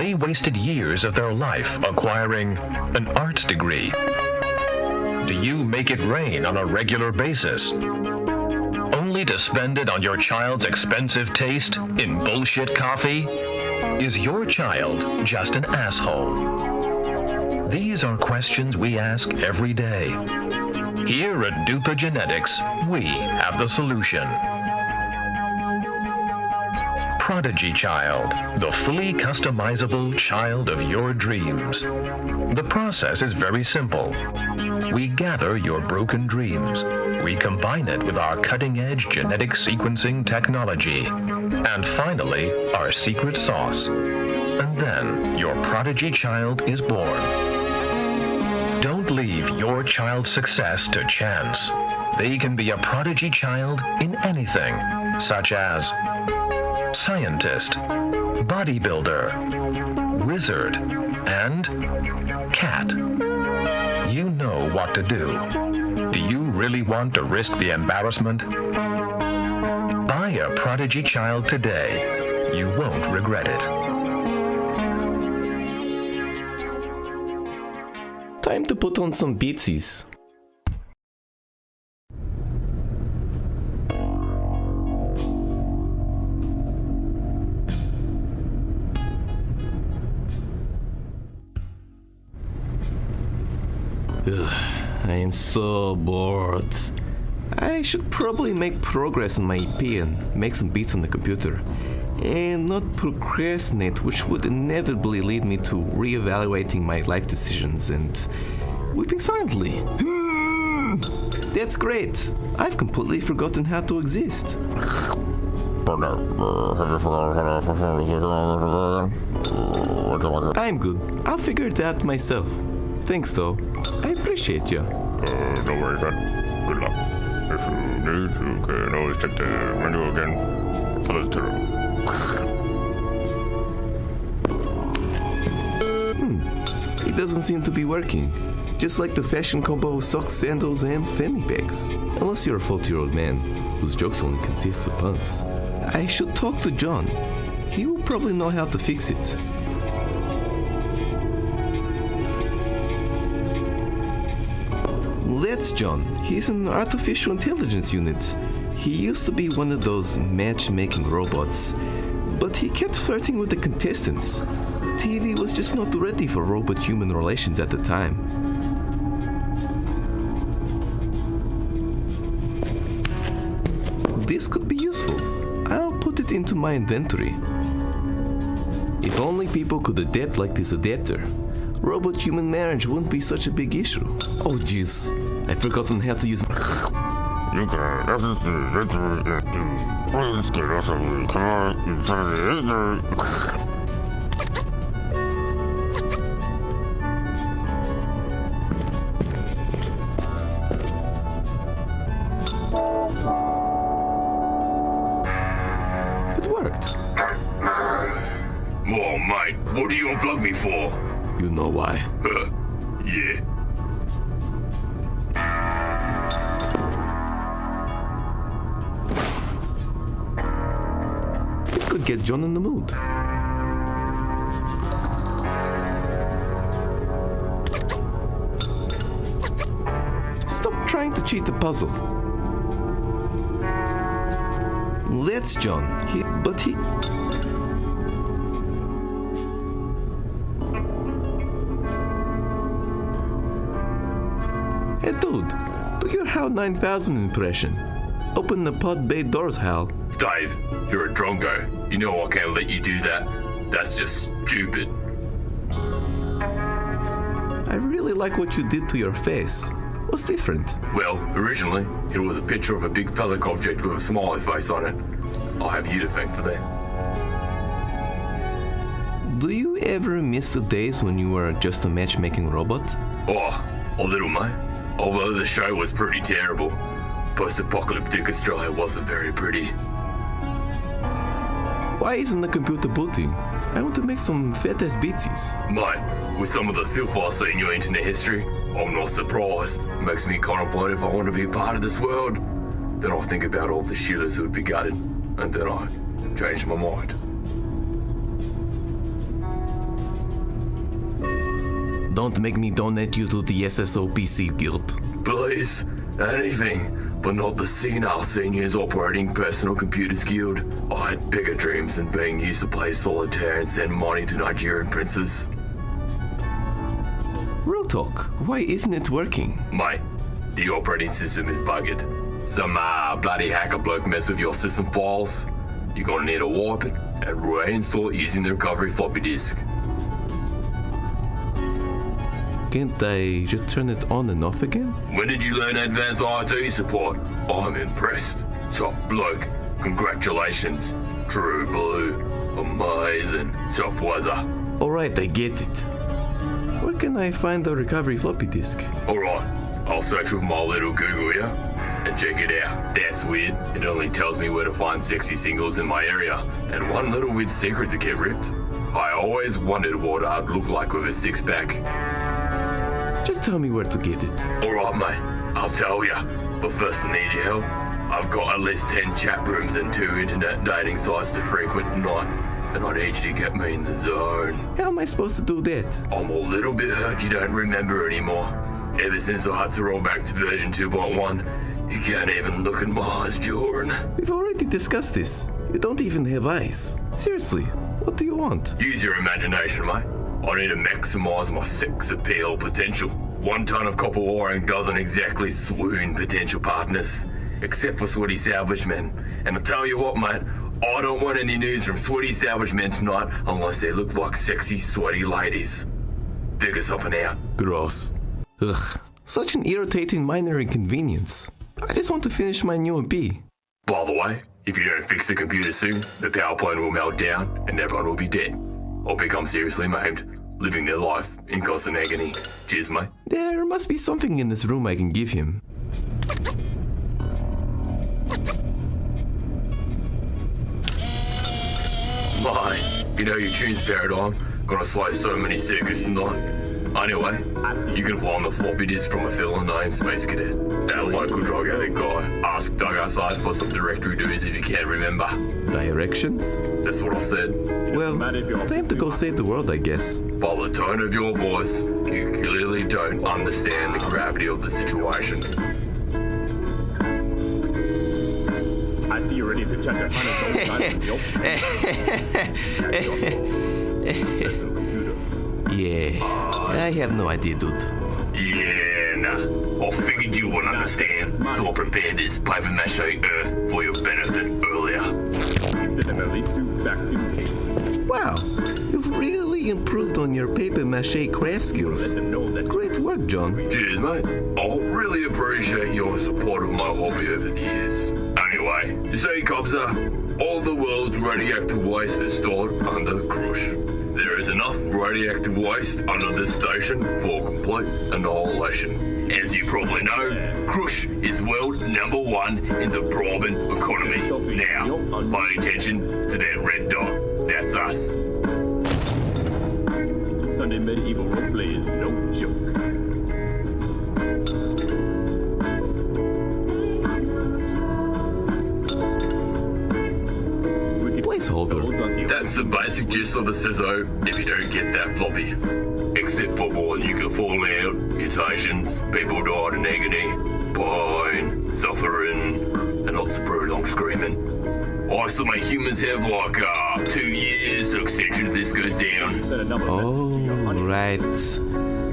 they wasted years of their life acquiring an arts degree? Do you make it rain on a regular basis? Only to spend it on your child's expensive taste in bullshit coffee? Is your child just an asshole? These are questions we ask every day. Here at Duper Genetics, we have the solution. Prodigy Child, the fully customizable child of your dreams. The process is very simple. We gather your broken dreams. We combine it with our cutting edge genetic sequencing technology. And finally, our secret sauce. And then your prodigy child is born. Don't leave your child's success to chance. They can be a prodigy child in anything, such as scientist, bodybuilder, wizard, and cat. You know what to do. Do you really want to risk the embarrassment? Buy a prodigy child today. You won't regret it. Time to put on some beatsies. Ugh, I am so bored. I should probably make progress on my EP and make some beats on the computer. And not procrastinate, which would inevitably lead me to reevaluating my life decisions and weeping silently. That's great. I've completely forgotten how to exist. I'm good. I'll figure it out myself. Thanks, though. I appreciate you. Uh, don't. Good luck. If you need, you can always check the menu again. Follow the Hmm. It doesn't seem to be working. Just like the fashion combo of socks, sandals, and fanny bags. Unless you're a 40 year old man whose jokes only consist of puns. I should talk to John. He will probably know how to fix it. That's John. He's an artificial intelligence unit. He used to be one of those matchmaking robots, but he kept flirting with the contestants. TV was just not ready for robot human relations at the time. This could be useful. I'll put it into my inventory. If only people could adapt like this adapter, robot human marriage wouldn't be such a big issue. Oh jeez, I've forgotten how to use. You can access the directory into Williams can also command inside the. It worked. Oh, mate, what do you unplug me for? You know why. Could get John in the mood. Stop trying to cheat the puzzle. That's John. He, but he. Hey, dude, do your HAL 9000 impression. Open the pod bay doors, Hal. Dave, you're a drongo. You know I can't let you do that. That's just stupid. I really like what you did to your face. What's different? Well, originally, it was a picture of a big phallic object with a smiley face on it. I'll have you to thank for that. Do you ever miss the days when you were just a matchmaking robot? Oh, a little, mate. Although the show was pretty terrible, post-apocalyptic Australia wasn't very pretty. Why isn't the computer booting? I want to make some fat ass beatsies. Mate, with some of the filth I've seen in your internet history, I'm not surprised. Makes me contemplate if I want to be a part of this world. Then I think about all the shillers who would be gutted, and then I change my mind. Don't make me donate you to the SSOPC Guild. Please, anything, but not the senile seniors operating personal computers guild. I had bigger dreams than being used to play solitaire and send money to Nigerian princes. Real talk, why isn't it working? Mate, the operating system is bugged. Some uh, bloody hacker bloke messed with your system files. You're gonna need to wipe it and reinstall it using the recovery floppy disk. Can't they just turn it on and off again? When did you learn advanced IT support? I'm impressed. Top bloke. Congratulations. True blue. Amazing. Top wazza. Alright, I get it. Where can I find the recovery floppy disk? Alright, I'll search with my little Google here and check it out. That's weird. It only tells me where to find sexy singles in my area. And one little weird secret to get ripped. I always wondered what I'd look like with a six pack. Tell me where to get it. Alright, mate. I'll tell ya. But first, I need your help. I've got at least 10 chat rooms and two internet dating sites to frequent tonight. And I need you to get me in the zone. How am I supposed to do that? I'm a little bit hurt you don't remember anymore. Ever since I had to roll back to version 2.1, you can't even look in my eyes, Jordan. We've already discussed this. You don't even have eyes. Seriously, what do you want? Use your imagination, mate. I need to maximize my sex appeal potential. One ton of copper wiring doesn't exactly swoon potential partners, except for sweaty salvage men. And I tell you what, mate, I don't want any news from sweaty salvage men tonight unless they look like sexy, sweaty ladies. Figure something out. Gross. Ugh, such an irritating minor inconvenience. I just want to finish my new MP. By the way, if you don't fix the computer soon, the power plant will melt down and everyone will be dead. Or become seriously maimed, living their life in constant agony. Cheers, mate. There must be something in this room I can give him. My, you know your tune's paradigm. Gonna slay so many circuits tonight. Anyway, you can find the floppy disk from a fellow named Space Cadet. That local drug addict guy. Ask Doug outside for some directory duties if you can't remember. Directions? That's what I said. Well, time to go save the world, I guess. By the tone of your voice, you clearly don't understand the gravity of the situation. I see you're ready to check the hundred gold Yeah, I have no idea, dude. Yeah, nah. I figured you wouldn't understand, so I prepared this paper mache earth for your benefit earlier. at least two vacuum cases. Wow, you've really improved on your paper mache craft skills. Great work, John. Cheers, mate. I really appreciate your support of my hobby over the years. Anyway, you see, Cobza, all the world's radioactive waste is stored under the Krusz. Is enough radioactive waste under this station for complete annihilation. As you probably know, Krusz is world number one in the bribing economy. Now, pay attention to that red dot. That's us. Sunday medieval roleplay is no joke. The basic gist of the CISO if you don't get that floppy. Except for more nuclear fallout, mutations, people died in agony, pain, suffering, and lots of prolonged screaming. I my humans have like uh, two years to accentuate if this goes down. Oh, right.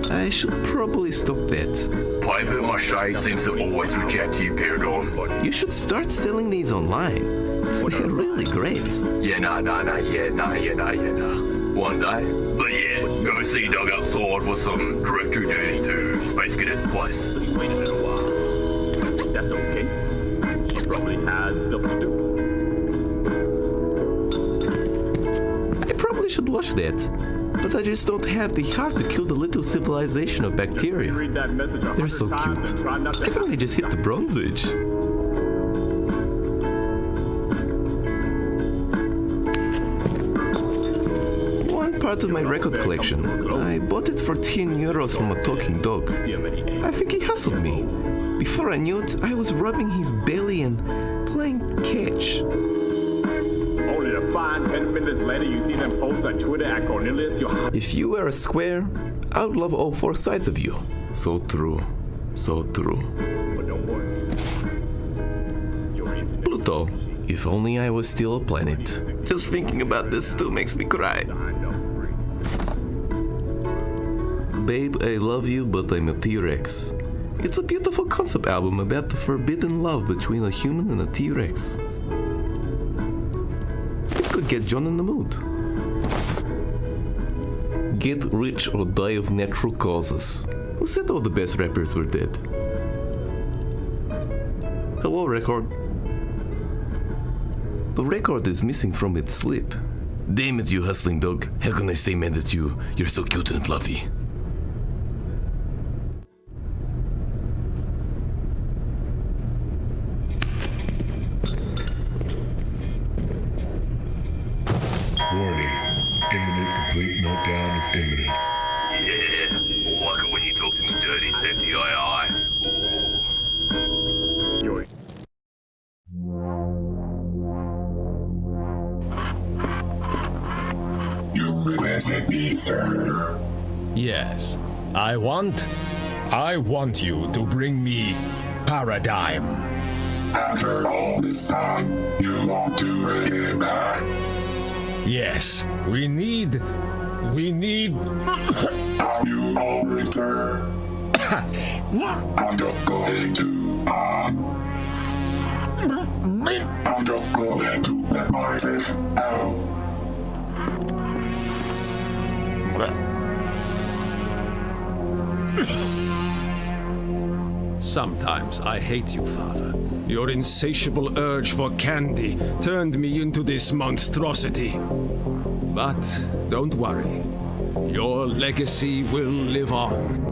I should probably stop that. Paper mache seems to always reject you, Paradigm. You should start selling these online. They're really great. Yeah, nah, nah, nah, yeah, nah, yeah, nah, yeah, nah. One day. But yeah, go see Doug outside for some directory duties to Space Cadet's place. Wait a little while. That's okay. She probably has stuff to do. I probably should watch that. But I just don't have the heart to kill the little civilization of bacteria. Read that message a They're so cute. and try not I think they just hit the Bronze Age. Part of my record collection. I bought it for 10 euros from a talking dog. See how many eggs. I think he hustled me. Before I knew it, I was rubbing his belly and playing catch. Only to find 10 minutes later you see them post on Twitter at Cornelius If you were a square, I would love all four sides of you. So true. So true. But don't worry. Your internet Pluto, if only I was still a planet. Just thinking about this still makes me cry. Babe, I love you, but I'm a T-Rex. It's a beautiful concept album about the forbidden love between a human and a T-Rex. This could get John in the mood. Get rich or die of natural causes. Who said all the best rappers were dead? Hello, record. The record is missing from its slip. Damn it, you hustling dog. How can I say man that you? You're so cute and fluffy. I want. I want you to bring me Paradigm. After all this time, you want to bring it back. Yes, we need. We need. Have you all returned? I'm just going to, um, I'm just going to let my fish out. Sometimes I hate you, Father. Your insatiable urge for candy turned me into this monstrosity. But don't worry. Your legacy will live on.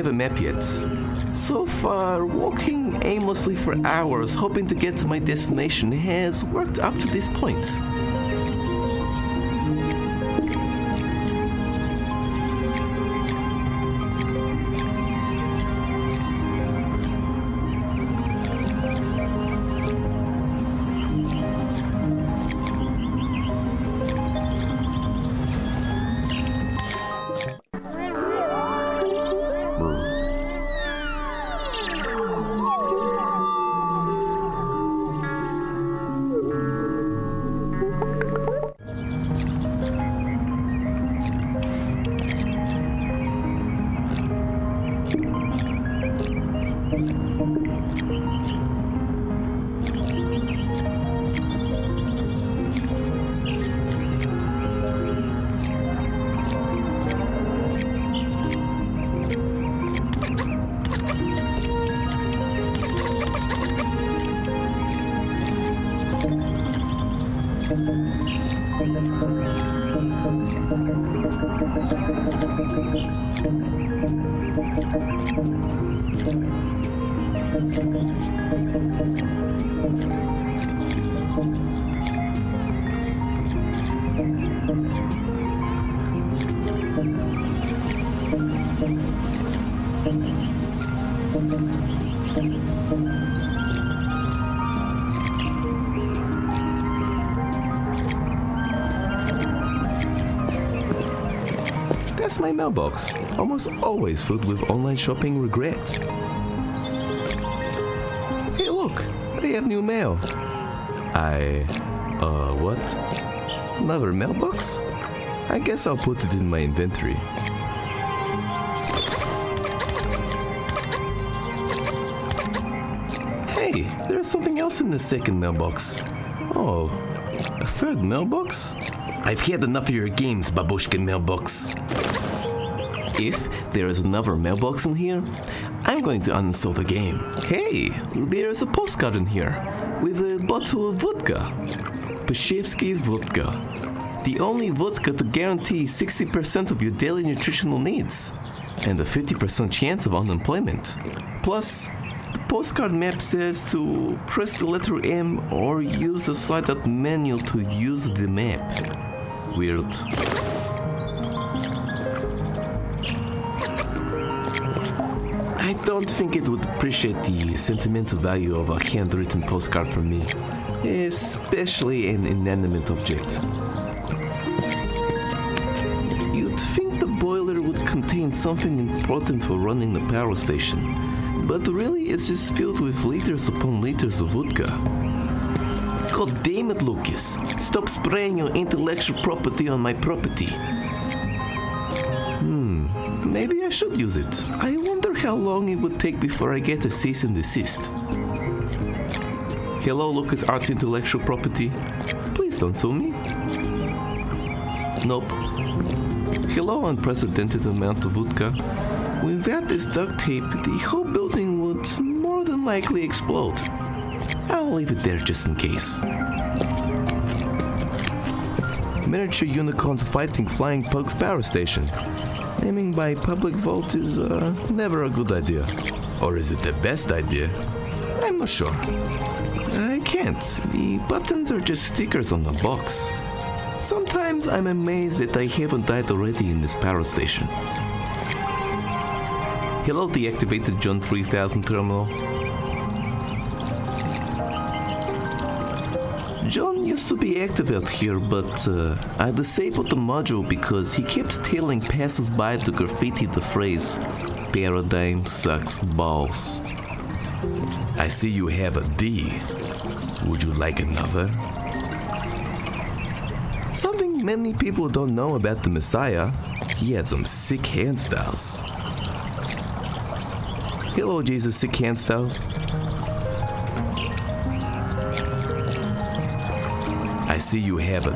Have a map yet. So far, walking aimlessly for hours hoping to get to my destination has worked up to this point. That's my mailbox, almost always filled with online shopping regret. New mail. I. Uh, what? Another mailbox? I guess I'll put it in my inventory. Hey, there's something else in the second mailbox. Oh, a third mailbox? I've had enough of your games, Babushkin mailbox. If there is another mailbox in here, I'm going to uninstall the game. Hey, there's a postcard in here with a bottle of vodka. Pashevsky's vodka. The only vodka to guarantee 60% of your daily nutritional needs and a 50% chance of unemployment. Plus, the postcard map says to press the letter M or use the slide up menu to use the map. Weird. I don't think it would appreciate the sentimental value of a handwritten postcard from me, especially an inanimate object. You'd think the boiler would contain something important for running the power station, but really it's just filled with liters upon liters of vodka. God damn it, Lucas. Stop spraying your intellectual property on my property. Hmm, maybe I should use it. I wonder how long it would take before I get a cease and desist. Hello, LucasArts Intellectual Property. Please don't sue me. Nope. Hello, unprecedented amount of vodka. Without this duct tape, the whole building would more than likely explode. I'll leave it there just in case. Miniature unicorns fighting flying pugs power station. Naming by public vote is uh, never a good idea. Or is it the best idea? I'm not sure. I can't. The buttons are just stickers on the box. Sometimes I'm amazed that I haven't died already in this power station. Hello, deactivated John 3000 terminal. John used to be active out here, but uh, I disabled the module because he kept telling passers-by to graffiti the phrase "Paradigm sucks balls." I see you have a D. Would you like another? Something many people don't know about the Messiah, he had some sick hand styles. Hello, Jesus, sick hand styles. See you have.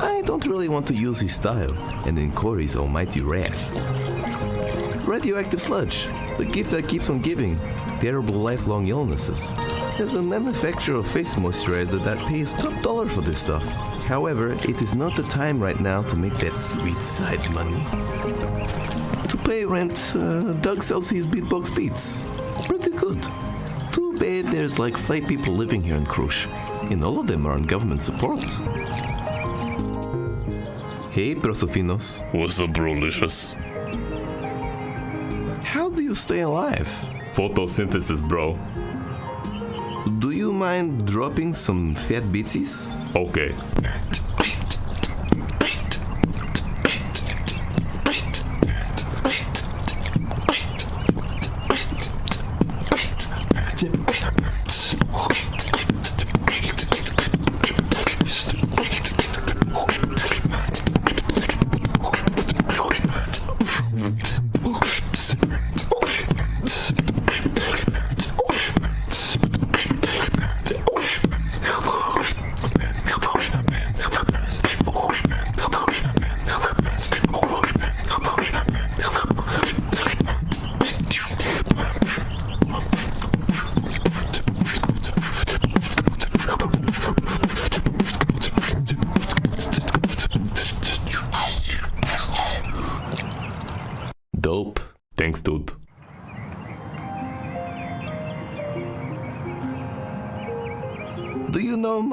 I don't really want to use his style and in Corey's almighty wrath. Radioactive sludge, the gift that keeps on giving, terrible lifelong illnesses. There's a manufacturer of face moisturizer that pays top dollar for this stuff. However, it is not the time right now to make that sweet side money. To pay rent, uh, Doug sells his beatbox beats. Pretty good. Too bad there's like five people living here in Krusz, and all of them are on government support. Hey, Prosofinos. What's up, brolicious? How do you stay alive? Photosynthesis, bro. Do you mind dropping some fat bitsies? Okay.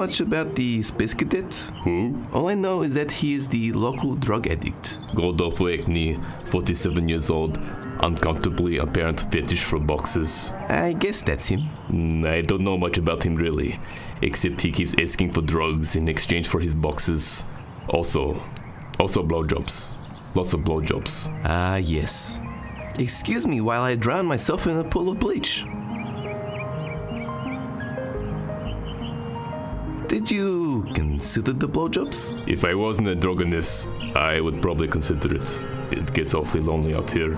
much about the Space Cadet? Who? All I know is that he is the local drug addict. Godolph Wakeney, 47 years old, uncomfortably apparent fetish for boxes. I guess that's him. Mm, I don't know much about him really, except he keeps asking for drugs in exchange for his boxes. Also, also blowjobs. Lots of blowjobs. Ah, yes. Excuse me while I drown myself in a pool of bleach. Did you consider the blowjobs? If I wasn't a drogonist, I would probably consider it. It gets awfully lonely out here.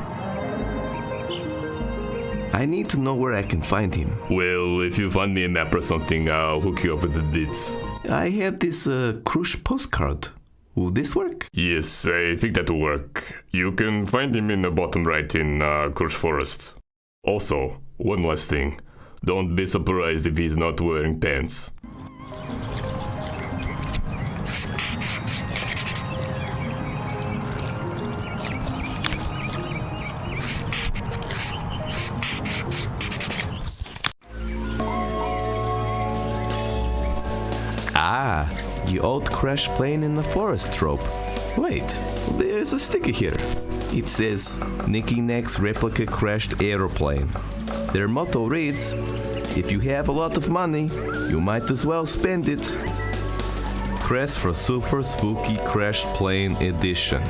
I need to know where I can find him. Well, if you find me a map or something, I'll hook you up with the deeds. I have this uh, Krusz postcard. Will this work? Yes, I think that'll work. You can find him in the bottom right in uh, Krusz Forest. Also, one last thing. Don't be surprised if he's not wearing pants. Ah, the old crash plane in the forest trope. Wait, there's a sticker here. It says Nicky Neck's replica crashed aeroplane. Their motto reads If you have a lot of money, you might as well spend it. Press for Super Spooky Crash Plane Edition.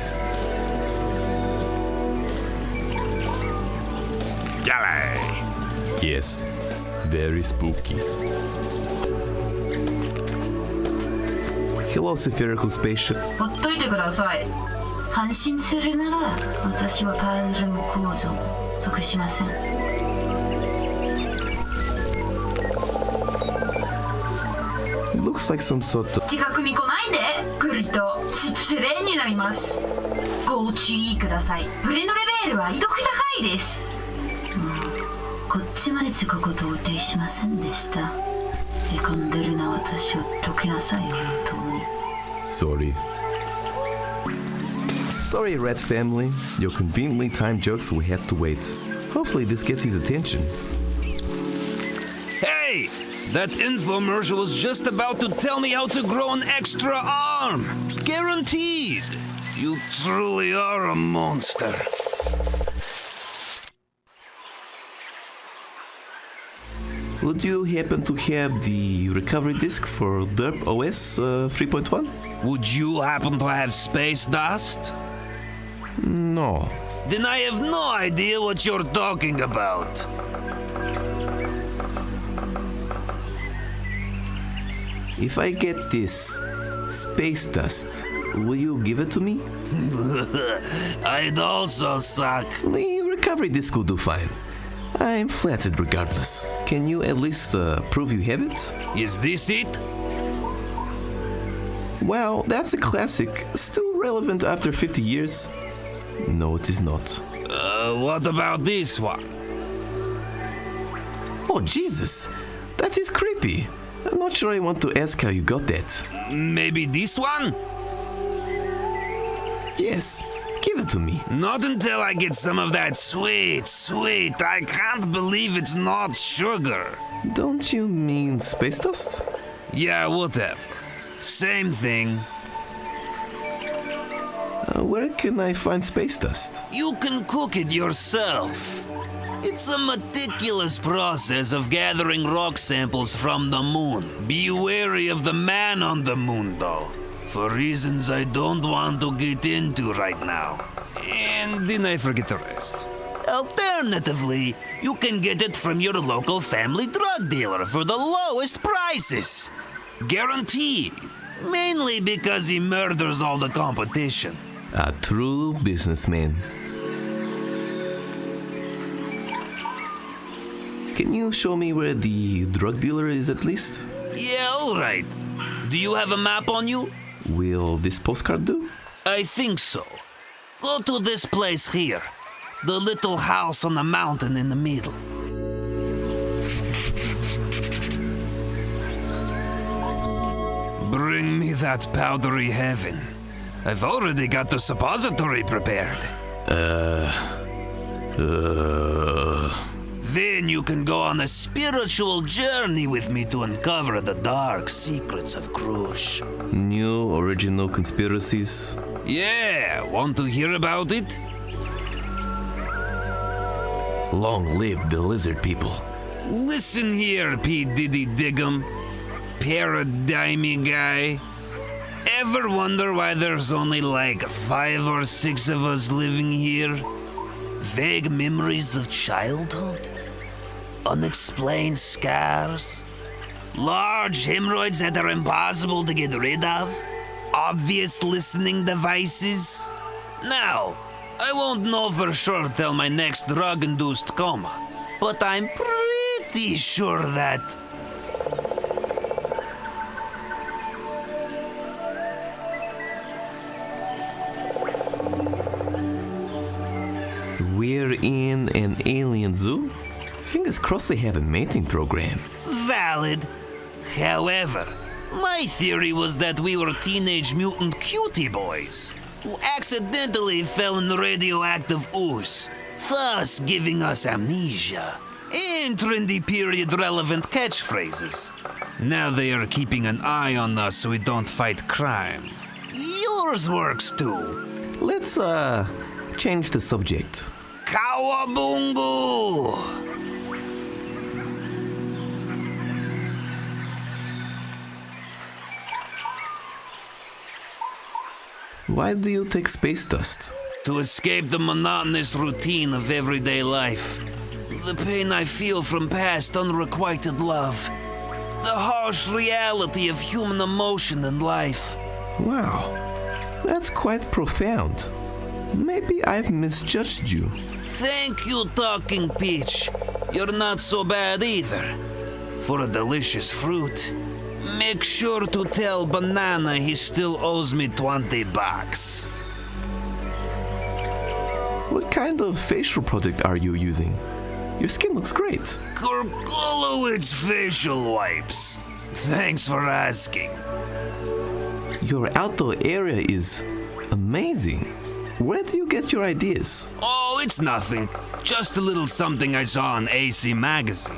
Scally! Yes, very spooky. Hello, spherical spaceship. ほっといてください安心するなら私はパズルも工場も属しません Looks like some sort of. 近くに来ないで来ると失礼になりますご注意くださいブレンドレベルは異読高いですうんこっちまで近く到底しませんでしたへこんでるな私を解きなさい本当に Sorry. Sorry, Rat Family. Your conveniently timed jokes will have to wait. Hopefully, this gets his attention. Hey! That infomercial was just about to tell me how to grow an extra arm! Guaranteed! You truly are a monster. Would you happen to have the recovery disk for Derp OS uh, 3.1? Would you happen to have space dust? No. Then I have no idea what you're talking about. If I get this space dust, will you give it to me? I'd also suck. The recovery disk will do fine. I'm flattered regardless. Can you at least uh, prove you have it? Is this it? Well, that's a classic. Still relevant after 50 years? No, it is not. Uh, what about this one? Oh, Jesus! That is creepy. I'm not sure I want to ask how you got that. Maybe this one? Yes, give it to me. Not until I get some of that sweet, sweet. I can't believe it's not sugar. Don't you mean space dust? Yeah, whatever. Same thing. Uh, where can I find space dust? You can cook it yourself. It's a meticulous process of gathering rock samples from the moon. Be wary of the man on the moon, though, for reasons I don't want to get into right now. And then I forget the rest. Alternatively, you can get it from your local family drug dealer for the lowest prices. Guaranteed. Mainly because he murders all the competition. A true businessman. Can you show me where the drug dealer is at least? Yeah, alright. Do you have a map on you? Will this postcard do? I think so. Go to this place here. The little house on the mountain in the middle. Bring me that powdery heaven. I've already got the suppository prepared. Uh. Uh. Then you can go on a spiritual journey with me to uncover the dark secrets of Krusz. New original conspiracies? Yeah, want to hear about it? Long live the lizard people. Listen here, P. Diddy Diggum. Paradigmy guy. Ever wonder why there's only like five or six of us living here? Vague memories of childhood? Unexplained scars? Large hemorrhoids that are impossible to get rid of? Obvious listening devices? Now, I won't know for sure till my next drug induced coma, but I'm pretty sure that. We're in an alien zoo? Fingers crossed they have a mating program. Valid. However, my theory was that we were teenage mutant cutie boys who accidentally fell in the radioactive ooze, thus giving us amnesia and trendy period relevant catchphrases. Now they are keeping an eye on us so we don't fight crime. Yours works too. Let's, uh, change the subject. Kawabungu! Why do you take space dust? To escape the monotonous routine of everyday life. The pain I feel from past unrequited love. The harsh reality of human emotion and life. Wow, that's quite profound. Maybe I've misjudged you. Thank you, Talking Peach. You're not so bad either. For a delicious fruit. Make sure to tell Banana he still owes me 20 bucks. What kind of facial product are you using? Your skin looks great. Gorgolowitz facial wipes. Thanks for asking. Your outdoor area is amazing. Where do you get your ideas? Oh, it's nothing. Just a little something I saw on AC Magazine.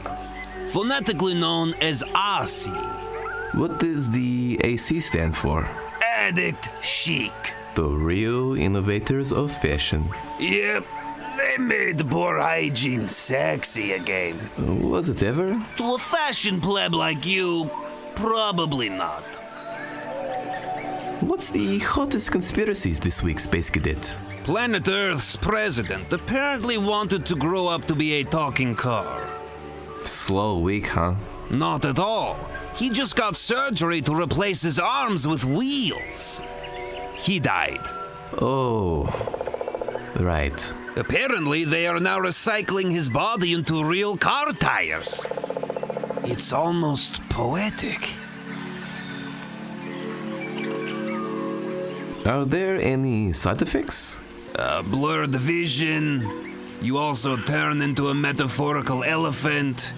Phonetically known as AC. What does the AC stand for? Addict chic. The real innovators of fashion. Yep, they made poor hygiene sexy again. Was it ever? To a fashion pleb like you, probably not. What's the hottest conspiracies this week, Space Cadet? Planet Earth's president apparently wanted to grow up to be a talking car. Slow week, huh? Not at all. He just got surgery to replace his arms with wheels. He died. Oh, right. Apparently, they are now recycling his body into real car tires. It's almost poetic. Are there any side effects? Uh, blurred vision. You also turn into a metaphorical elephant.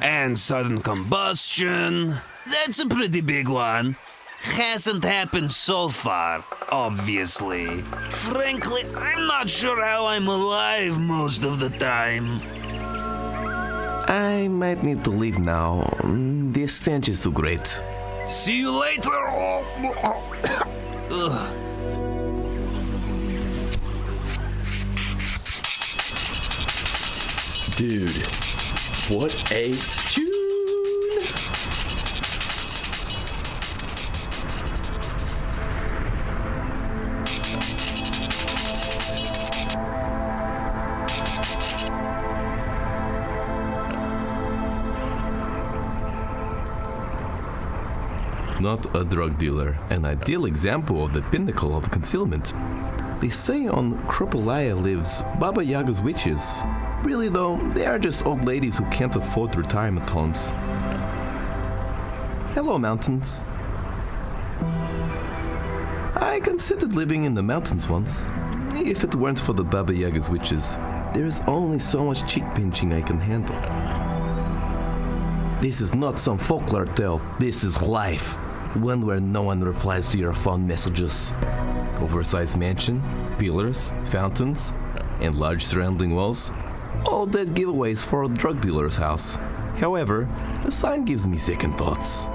And sudden combustion. That's a pretty big one. Hasn't happened so far, obviously. Frankly, I'm not sure how I'm alive most of the time. I might need to leave now. Mm, The stench is too great. See you later. Dude, what a tune! Not a drug dealer, an ideal example of the pinnacle of concealment. They say on Kropalaya lives Baba Yaga's witches. Really, though, they are just old ladies who can't afford retirement homes. Hello, mountains. I considered living in the mountains once. If it weren't for the Baba Yaga's witches, there is only so much cheek pinching I can handle. This is not some folklore tale, this is life. One where no one replies to your phone messages. Oversized mansion, pillars, fountains, and large surrounding walls. All dead giveaways for a drug dealer's house. However, the sign gives me second thoughts.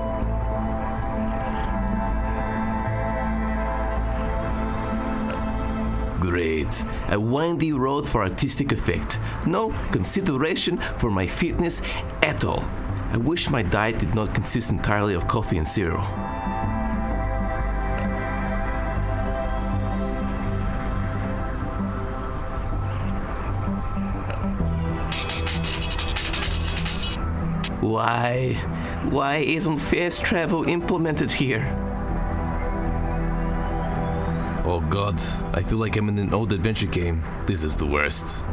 Great. A windy road for artistic effect. No consideration for my fitness at all. I wish my diet did not consist entirely of coffee and cereal. Why? Why isn't fast travel implemented here? Oh god, I feel like I'm in an old adventure game. This is the worst.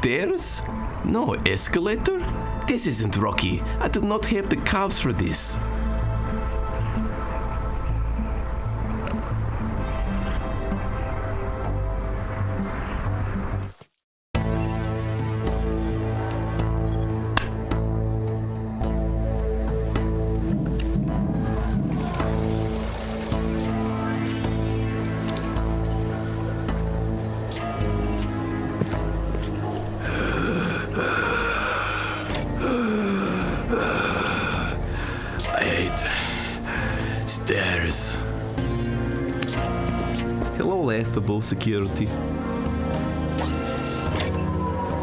Stairs? No escalator? This isn't Rocky. I do not have the calves for this. Security.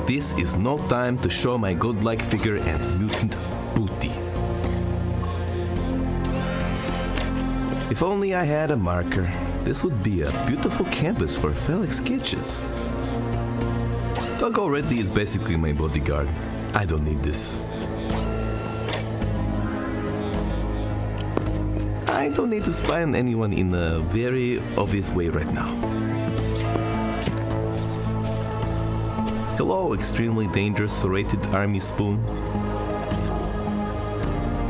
This is no time to show my godlike figure and mutant booty. If only I had a marker, this would be a beautiful canvas for Felix sketches. Doug already is basically my bodyguard. I don't need this. I don't need to spy on anyone in a very obvious way right now. Hello, extremely dangerous serrated army spoon.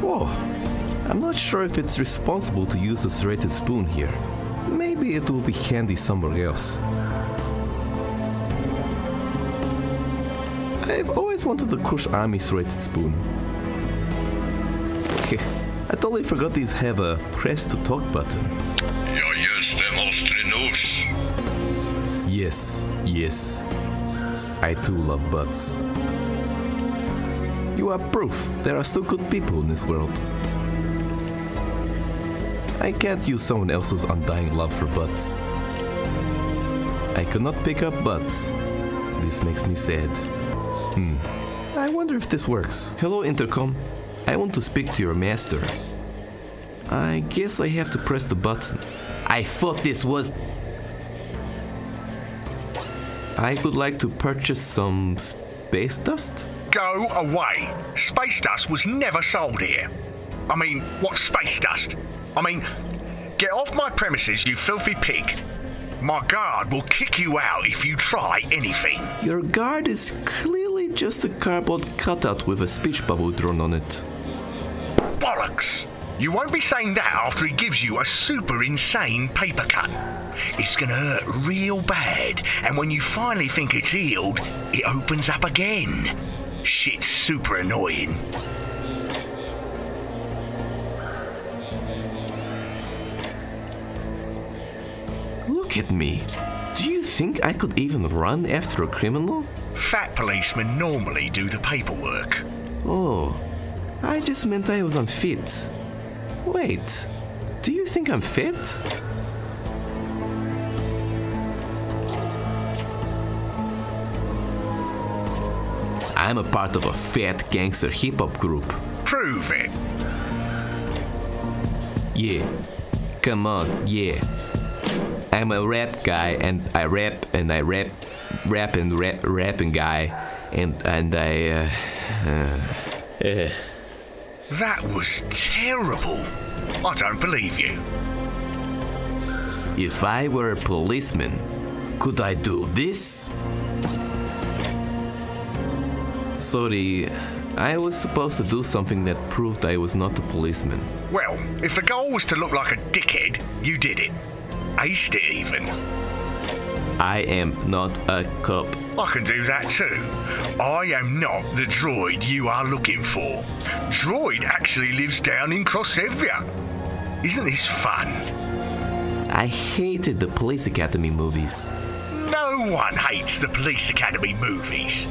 Whoa, I'm not sure if it's responsible to use a serrated spoon here. Maybe it will be handy somewhere else. I've always wanted a Krusz Army serrated spoon. Okay, I totally forgot these have a press to talk button. Ja jestem ostry nóż. Yes, yes. I too love butts. You are proof there are still good people in this world. I can't use someone else's undying love for butts. I cannot pick up butts. This makes me sad. Hmm. I wonder if this works. Hello, Intercom. I want to speak to your master. I guess I have to press the button. I thought this was. I would like to purchase some space dust. Go away. Space dust was never sold here. I mean, what space dust? I mean, get off my premises, you filthy pig. My guard will kick you out if you try anything. Your guard is clearly just a cardboard cutout with a speech bubble drawn on it. Bollocks! You won't be saying that after he gives you a super insane paper cut. It's gonna hurt real bad, and when you finally think it's healed, it opens up again. Shit's super annoying. Look at me. Do you think I could even run after a criminal? Fat policemen normally do the paperwork. Oh, I just meant I was unfit. Wait, do you think I'm fit? I'm a part of a fat gangster hip hop group. Prove it. Yeah. Come on, yeah. I'm a rap guy and I rap and I rap rap and rap rapping guy and and I uh, uh, uh That was terrible. I don't believe you. if I were a policeman, could I do this? Sorry, I was supposed to do something that proved I was not a policeman. Well, if the goal was to look like a dickhead, you did it. Aced it even. I am not a cop. I can do that too. I am not the droid you are looking for. Droid actually lives down in Crossevia. Isn't this fun? I hated the Police Academy movies. No one hates the Police Academy movies.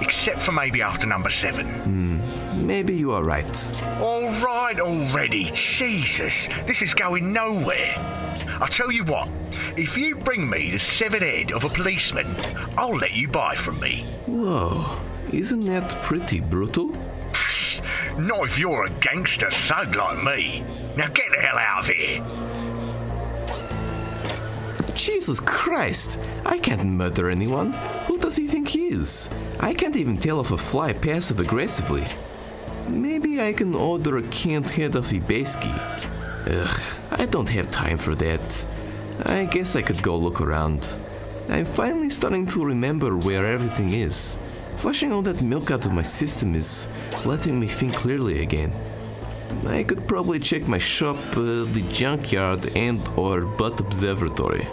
Except for maybe after number seven. Hmm. Maybe you are right. All right already. Jesus, this is going nowhere. I'll tell you what, if you bring me the severed head of a policeman, I'll let you buy from me. Whoa, isn't that pretty brutal? Not if you're a gangster thug like me. Now get the hell out of here. Jesus Christ! I can't murder anyone. Who does he think he is? I can't even tell if a fly passive aggressively. Maybe I can order a canned head of Ibeski. Ugh, I don't have time for that. I guess I could go look around. I'm finally starting to remember where everything is. Flushing all that milk out of my system is letting me think clearly again. I could probably check my shop, uh, the junkyard, and or butt observatory.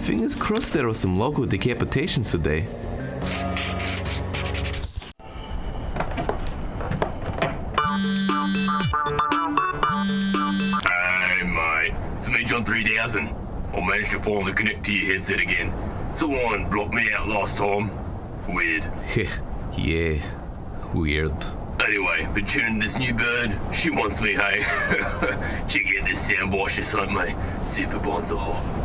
Fingers crossed there are some local decapitations today. Hey, mate. It's me, John 3000. I managed to finally connect to your headset again. Someone blocked me out last time. Weird. yeah, weird. Anyway, been tuning this new bird. She wants me, hey. Check out this soundbar she sent me. Super bonzo.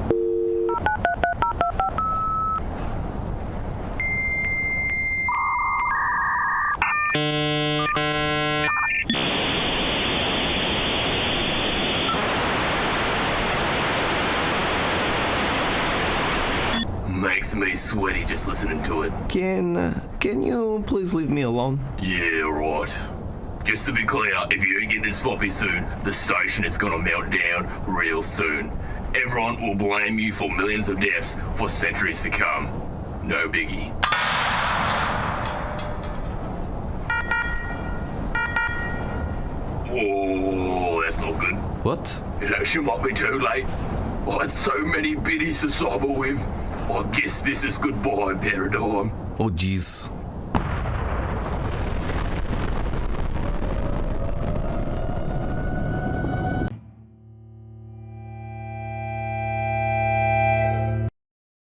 Makes me sweaty just listening to it. Can uh, can you please leave me alone? Yeah, right. Just to be clear, if you don't get this floppy soon, the station is gonna melt down real soon. Everyone will blame you for millions of deaths for centuries to come. No biggie. Oh, that's not good. What? It actually might be too late. I had so many biddies to cyber with. I guess this is goodbye paradigm. Oh jeez.